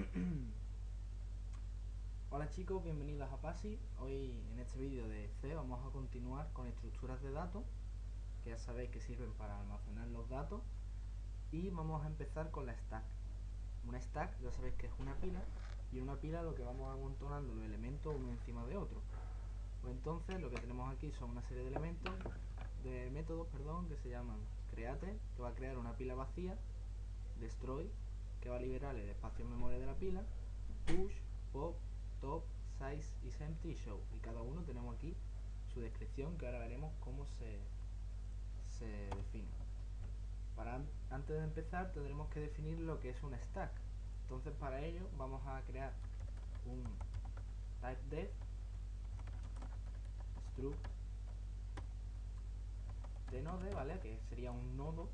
Hola chicos, bienvenidos a PASI. Hoy en este vídeo de C vamos a continuar con estructuras de datos, que ya sabéis que sirven para almacenar los datos. Y vamos a empezar con la stack. Una stack ya sabéis que es una pila, y una pila lo que vamos amontonando los elementos uno encima de otro. Pues entonces lo que tenemos aquí son una serie de elementos, de métodos, perdón, que se llaman create, que va a crear una pila vacía, destroy, que va a liberar el espacio en memoria de la pila, push, pop, top, size is empty y show. Y cada uno tenemos aquí su descripción que ahora veremos cómo se, se define. Para antes de empezar tendremos que definir lo que es un stack. Entonces para ello vamos a crear un type def struct de node, ¿vale? Que sería un nodo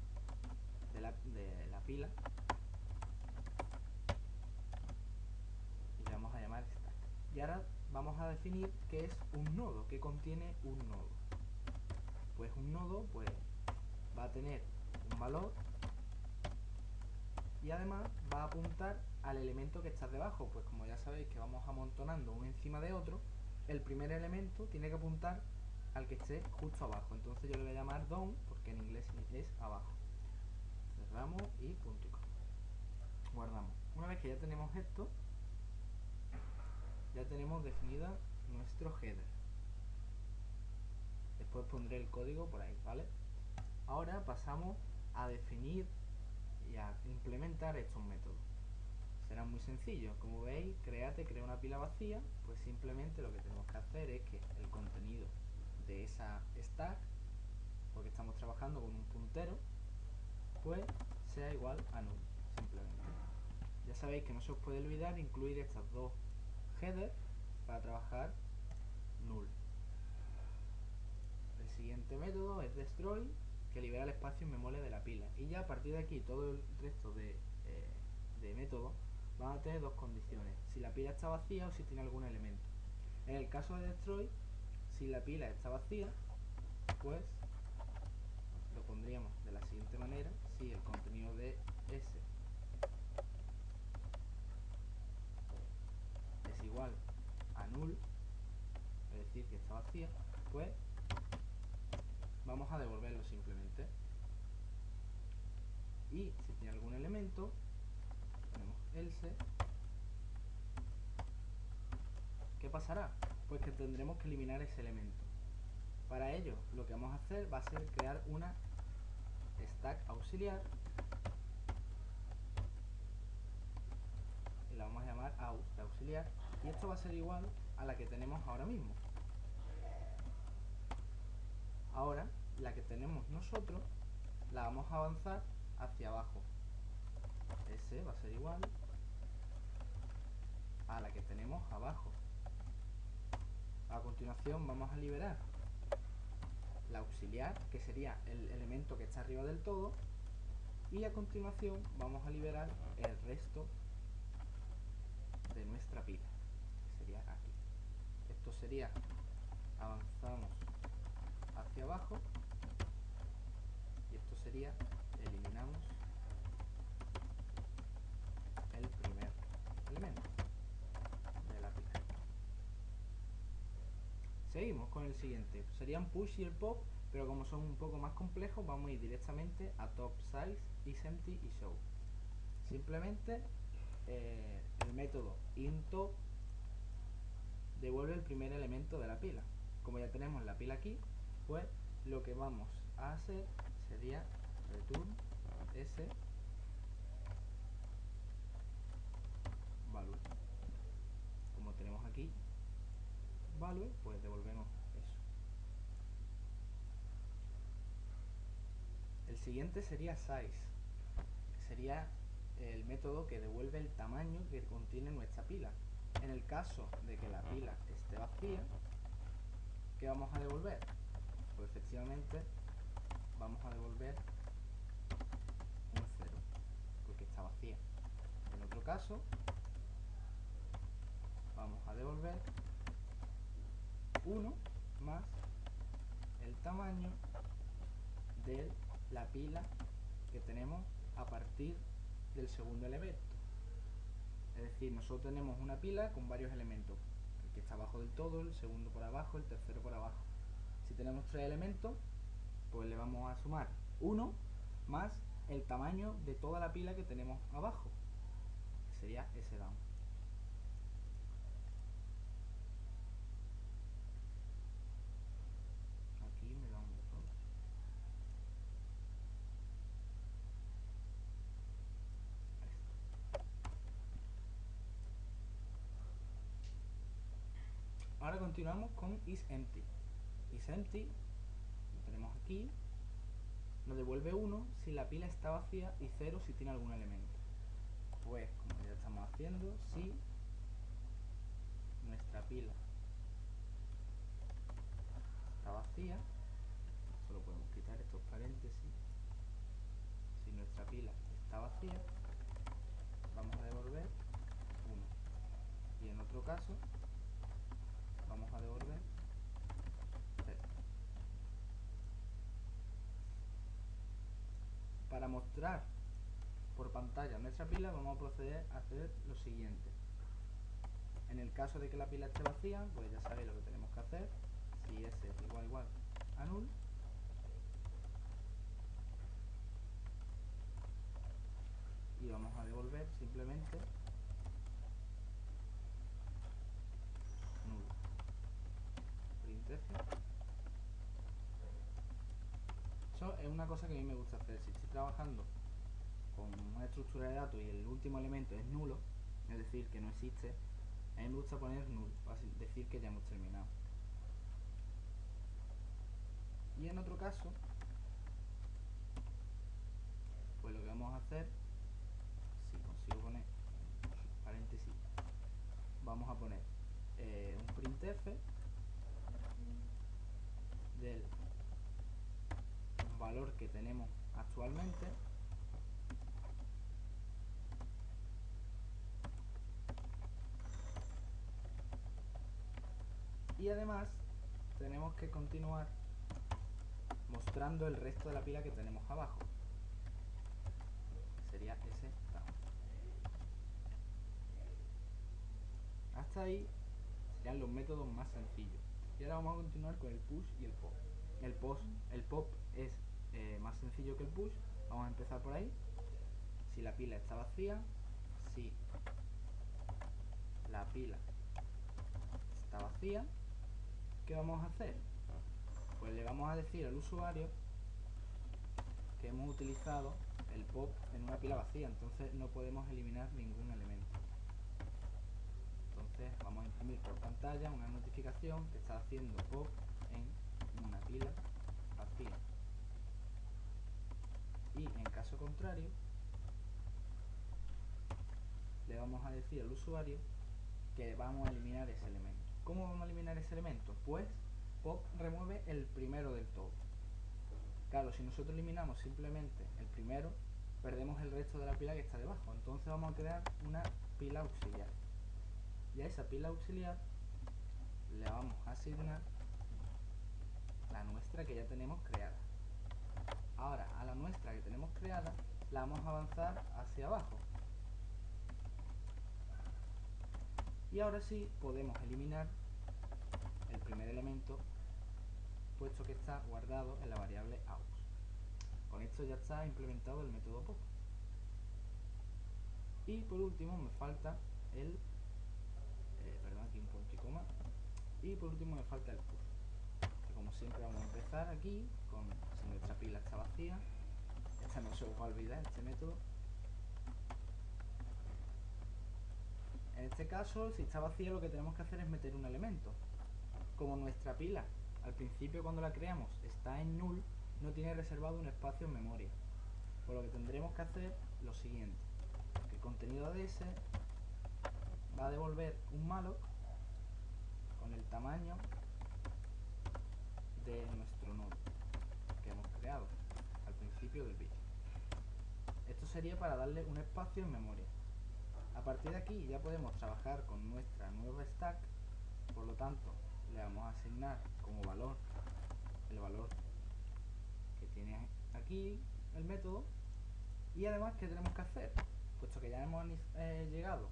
de la, de la pila vamos a llamar stack. Y ahora vamos a definir qué es un nodo, que contiene un nodo. Pues un nodo pues va a tener un valor y además va a apuntar al elemento que está debajo. Pues como ya sabéis que vamos amontonando uno encima de otro, el primer elemento tiene que apuntar al que esté justo abajo. Entonces yo le voy a llamar down porque en inglés es abajo. Cerramos y punto y Guardamos. Una vez que ya tenemos esto, ya tenemos definida nuestro header. Después pondré el código por ahí vale ahora pasamos a definir y a implementar estos métodos. Será muy sencillo. Como veis create crea una pila vacía. Pues simplemente lo que tenemos que hacer es que el contenido de esa stack porque estamos trabajando con un puntero pues sea igual a null simplemente. Ya sabéis que no se os puede olvidar incluir estas dos header para trabajar null. El siguiente método es destroy, que libera el espacio en memoria de la pila. Y ya a partir de aquí todo el resto de, eh, de métodos van a tener dos condiciones. Si la pila está vacía o si tiene algún elemento. En el caso de destroy, si la pila está vacía, pues lo pondríamos de la siguiente manera. Si el contenido de S es igual a null, es decir que está vacía, pues vamos a devolverlo simplemente. Y si tiene algún elemento, tenemos else, ¿qué pasará? Pues que tendremos que eliminar ese elemento. Para ello, lo que vamos a hacer va a ser crear una stack auxiliar la de auxiliar y esto va a ser igual a la que tenemos ahora mismo. Ahora la que tenemos nosotros la vamos a avanzar hacia abajo. Ese va a ser igual a la que tenemos abajo. A continuación vamos a liberar la auxiliar que sería el elemento que está arriba del todo y a continuación vamos a liberar el resto de nuestra pila que sería aquí. Esto sería avanzamos hacia abajo y esto sería eliminamos el primer elemento de la pila seguimos con el siguiente. Serían push y el pop pero como son un poco más complejos vamos a ir directamente a top size is empty y show. Simplemente eh, el método into devuelve el primer elemento de la pila. Como ya tenemos la pila aquí, pues lo que vamos a hacer sería return s value. Como tenemos aquí value, pues devolvemos eso. El siguiente sería size, sería el método que devuelve el tamaño que contiene nuestra pila. En el caso de que la pila esté vacía, ¿qué vamos a devolver? Pues efectivamente vamos a devolver un 0, porque está vacía. En otro caso, vamos a devolver 1 más el tamaño de la pila que tenemos a partir del segundo elemento. Es decir, nosotros tenemos una pila con varios elementos. El que está abajo del todo, el segundo por abajo, el tercero por abajo. Si tenemos tres elementos, pues le vamos a sumar 1 más el tamaño de toda la pila que tenemos abajo, sería ese down. Aquí me da un error. Ahí está. Ahora continuamos con isEmpty. IsEmpty, lo tenemos aquí, nos devuelve 1 si la pila está vacía y 0 si tiene algún elemento. Pues, como ya estamos haciendo, si nuestra pila está vacía, solo podemos quitar estos paréntesis, si nuestra pila está vacía, vamos a devolver 1. Y en otro caso, vamos a devolver Para mostrar por pantalla nuestra pila vamos a proceder a hacer lo siguiente. En el caso de que la pila esté vacía, pues ya sabéis lo que tenemos que hacer. Si s es igual igual a null, y vamos a devolver simplemente null. Printf eso es una cosa que a mí me gusta hacer. Si estoy trabajando con una estructura de datos y el último elemento es nulo, es decir, que no existe, a mí me gusta poner null, decir que ya hemos terminado. Y en otro caso, pues lo que vamos a hacer, si consigo poner paréntesis, vamos a poner eh, un printf del valor que tenemos actualmente. Y además tenemos que continuar mostrando el resto de la pila que tenemos abajo. Sería ese hasta ahí serían los métodos más sencillos. Y ahora vamos a continuar con el push y el pop. El post el pop es eh, más sencillo que el push. Vamos a empezar por ahí. Si la pila está vacía, si la pila está vacía, ¿qué vamos a hacer? Pues le vamos a decir al usuario que hemos utilizado el pop en una pila vacía, entonces no podemos eliminar ningún elemento. Entonces vamos a imprimir por pantalla una notificación que está haciendo pop en una pila vacía y en caso contrario le vamos a decir al usuario que vamos a eliminar ese elemento. ¿cómo vamos a eliminar ese elemento? pues pop remueve el primero del todo. Claro, si nosotros eliminamos simplemente el primero perdemos el resto de la pila que está debajo. Entonces vamos a crear una pila auxiliar. Y a esa pila auxiliar le vamos a asignar la nuestra que ya tenemos creada Ahora, a la nuestra que tenemos creada, la vamos a avanzar hacia abajo. Y ahora sí podemos eliminar el primer elemento puesto que está guardado en la variable aux. Con esto ya está implementado el método pop. Y por último me falta el eh, perdón aquí un punto y coma y por último me falta el push como siempre vamos a empezar aquí con si nuestra pila está vacía. Esta no se os va a olvidar este método. En este caso si está vacía lo que tenemos que hacer es meter un elemento. Como nuestra pila al principio cuando la creamos está en null no tiene reservado un espacio en memoria. Por lo que tendremos que hacer lo siguiente el contenido de ese va a devolver un malloc con el tamaño de nuestro nodo que hemos creado al principio del vídeo. Esto sería para darle un espacio en memoria. A partir de aquí ya podemos trabajar con nuestra nueva stack, por lo tanto le vamos a asignar como valor el valor que tiene aquí el método y además ¿qué tenemos que hacer? Puesto que ya hemos eh, llegado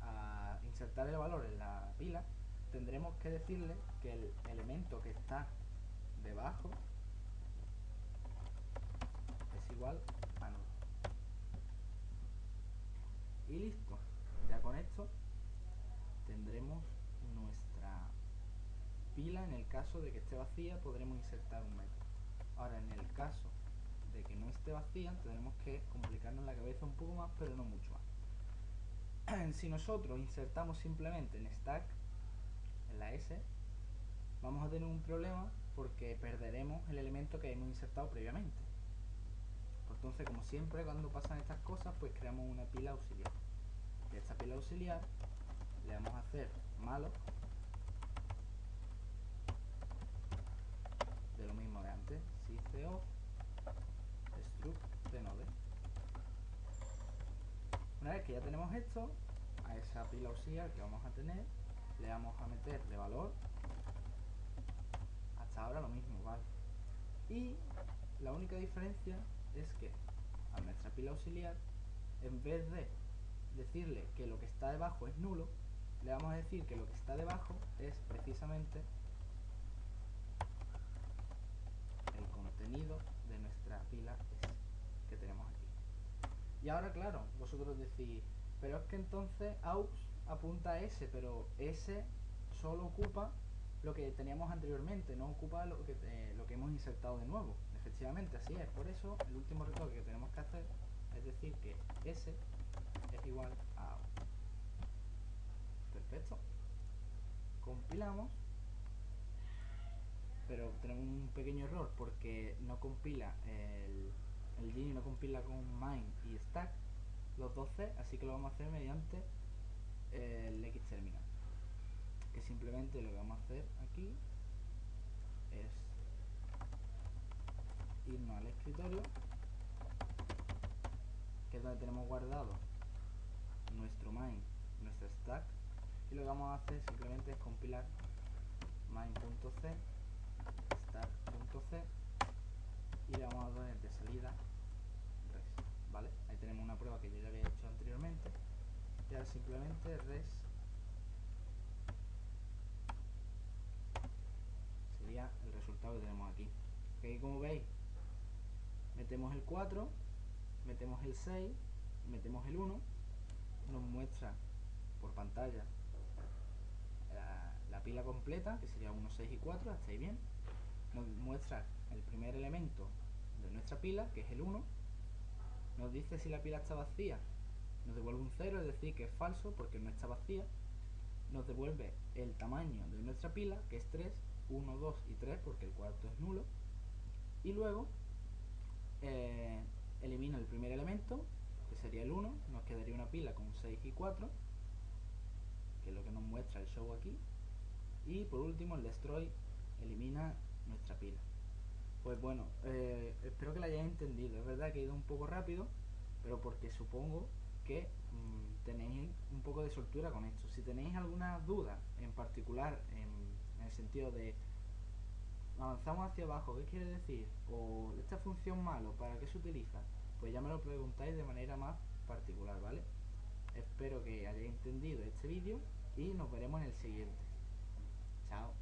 a insertar el valor en la pila, tendremos que decirle que el elemento que está debajo es igual a nulo. Y listo. Ya con esto tendremos nuestra pila. En el caso de que esté vacía podremos insertar un método. Ahora en el caso de que no esté vacía tendremos que complicarnos la cabeza un poco más, pero no mucho más. si nosotros insertamos simplemente en stack, en la S, vamos a tener un problema porque perderemos el elemento que hemos insertado previamente. Entonces, como siempre, cuando pasan estas cosas, pues creamos una pila auxiliar. Y esta pila auxiliar le vamos a hacer malo de lo mismo de antes, si co struct de node. Una vez que ya tenemos esto, a esa pila auxiliar que vamos a tener, le vamos a meter de valor ahora lo mismo, ¿vale? Y la única diferencia es que a nuestra pila auxiliar, en vez de decirle que lo que está debajo es nulo, le vamos a decir que lo que está debajo es precisamente el contenido de nuestra pila que tenemos aquí. Y ahora, claro, vosotros decís, pero es que entonces aux apunta a S, pero S solo ocupa lo que teníamos anteriormente, no ocupa lo que, eh, lo que hemos insertado de nuevo. Efectivamente, así es. Por eso, el último retoque que tenemos que hacer es decir que S es igual a Perfecto. Compilamos. Pero tenemos un pequeño error porque no compila el, el Gini no compila con main y stack los dos C, así que lo vamos a hacer mediante el X terminal que simplemente lo que vamos a hacer aquí es irnos al escritorio que es donde tenemos guardado nuestro main, nuestro stack y lo que vamos a hacer simplemente es compilar main.c stack.c y le vamos a dar de salida res vale ahí tenemos una prueba que yo ya había hecho anteriormente y ahora simplemente res el que tenemos aquí. como veis, metemos el 4, metemos el 6, metemos el 1, nos muestra por pantalla la, pila completa, que sería 1, 6 y 4, hasta ahí bien. Nos muestra el primer elemento de nuestra pila, que es el 1. Nos dice si la pila está vacía, nos devuelve un 0, es decir, que es falso porque no está vacía. Nos devuelve el tamaño de nuestra pila, que es 3, 1, 2 y 3 porque el cuarto es nulo. Y luego eh, elimina el primer elemento que sería el 1 nos quedaría una pila con 6 y 4 que es lo que nos muestra el show aquí. Y por último el destroy elimina nuestra pila. Pues bueno, eh, espero que la hayáis entendido. Es verdad que he ido un poco rápido pero porque supongo que mm, tenéis un poco de soltura con esto. Si tenéis alguna duda en particular en en el sentido de avanzamos hacia abajo, ¿qué quiere decir? O esta función malo, ¿para qué se utiliza? Pues ya me lo preguntáis de manera más particular, ¿vale? Espero que hayáis entendido este vídeo y nos veremos en el siguiente. Chao.